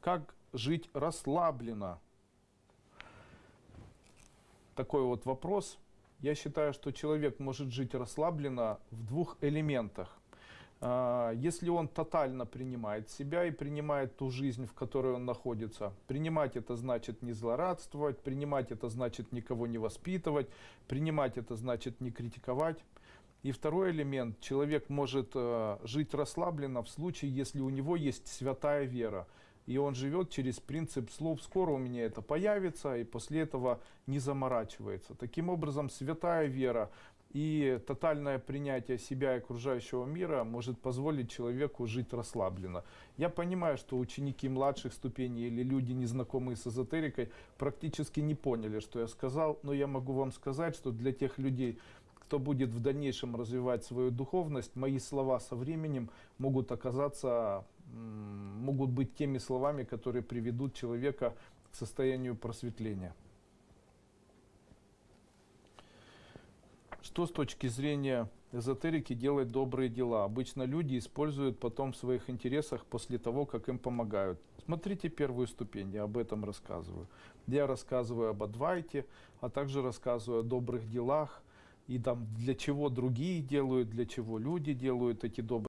Как жить расслабленно? Такой вот вопрос. Я считаю, что человек может жить расслабленно в двух элементах. А, Если он тотально принимает себя и принимает ту жизнь, в которой он находится, принимать это значит не злорадствовать, принимать это значит никого не воспитывать, принимать это значит не критиковать. И второй элемент, человек может э, жить расслабленно в случае, если у него есть святая вера. И он живет через принцип слов «скоро у меня это появится», и после этого не заморачивается. Таким образом, святая вера и тотальное принятие себя и окружающего мира может позволить человеку жить расслабленно. Я понимаю, что ученики младших ступеней или люди, незнакомые с эзотерикой, практически не поняли, что я сказал, но я могу вам сказать, что для тех людей, кто будет в дальнейшем развивать свою духовность, мои слова со временем могут оказаться, могут быть теми словами, которые приведут человека к состоянию просветления. Что с точки зрения эзотерики делать добрые дела? Обычно люди используют потом в своих интересах после того, как им помогают. Смотрите первую ступень, я об этом рассказываю. Я рассказываю об Адвайте, а также рассказываю о добрых делах, и там для чего другие делают, для чего люди делают эти добрые